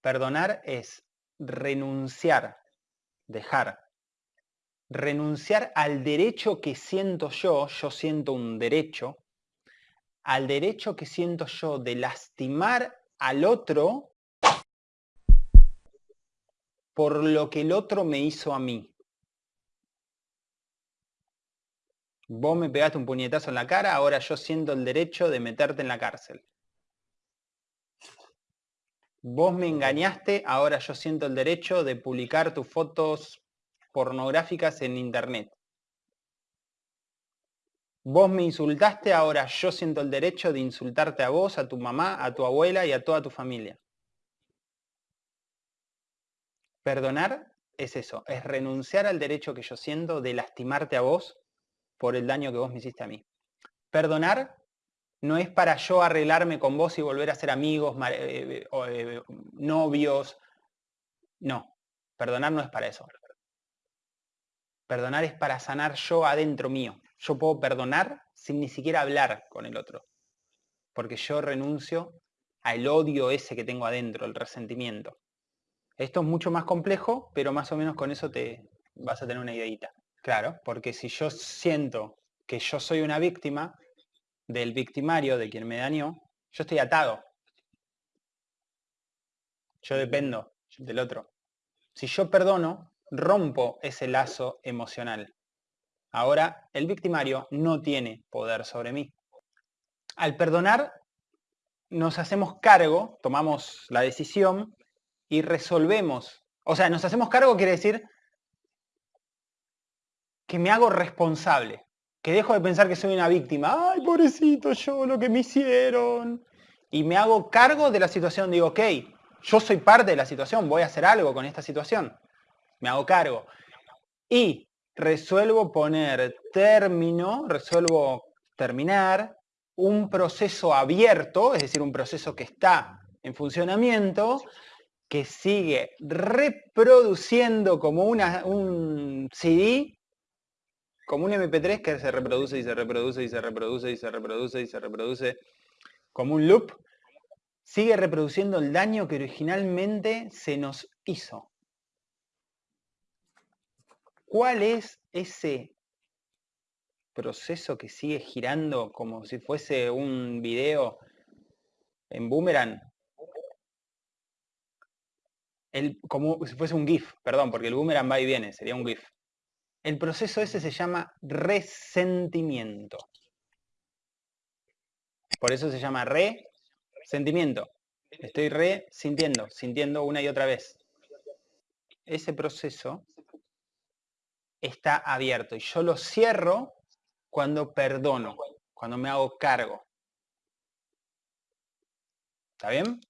Perdonar es renunciar, dejar, renunciar al derecho que siento yo, yo siento un derecho, al derecho que siento yo de lastimar al otro por lo que el otro me hizo a mí. Vos me pegaste un puñetazo en la cara, ahora yo siento el derecho de meterte en la cárcel. Vos me engañaste, ahora yo siento el derecho de publicar tus fotos pornográficas en internet. Vos me insultaste, ahora yo siento el derecho de insultarte a vos, a tu mamá, a tu abuela y a toda tu familia. Perdonar es eso, es renunciar al derecho que yo siento de lastimarte a vos por el daño que vos me hiciste a mí. Perdonar no es para yo arreglarme con vos y volver a ser amigos, eh, eh, novios. No, perdonar no es para eso. Perdonar es para sanar yo adentro mío. Yo puedo perdonar sin ni siquiera hablar con el otro. Porque yo renuncio al odio ese que tengo adentro, el resentimiento. Esto es mucho más complejo, pero más o menos con eso te vas a tener una ideita. Claro, porque si yo siento que yo soy una víctima del victimario, de quien me dañó, yo estoy atado. Yo dependo del otro. Si yo perdono, rompo ese lazo emocional. Ahora, el victimario no tiene poder sobre mí. Al perdonar, nos hacemos cargo, tomamos la decisión y resolvemos. O sea, nos hacemos cargo quiere decir que me hago responsable, que dejo de pensar que soy una víctima. Ay, pobrecito yo, lo que me hicieron. Y me hago cargo de la situación. Digo, ok, yo soy parte de la situación, voy a hacer algo con esta situación. Me hago cargo. Y resuelvo poner término, resuelvo terminar un proceso abierto, es decir, un proceso que está en funcionamiento, que sigue reproduciendo como una, un CD como un MP3 que se reproduce y se reproduce y se reproduce y se reproduce y se reproduce como un loop, sigue reproduciendo el daño que originalmente se nos hizo. ¿Cuál es ese proceso que sigue girando como si fuese un video en boomerang? El, como si fuese un GIF, perdón, porque el boomerang va y viene, sería un GIF. El proceso ese se llama resentimiento. Por eso se llama resentimiento. Estoy resintiendo, sintiendo una y otra vez. Ese proceso está abierto y yo lo cierro cuando perdono, cuando me hago cargo. ¿Está bien?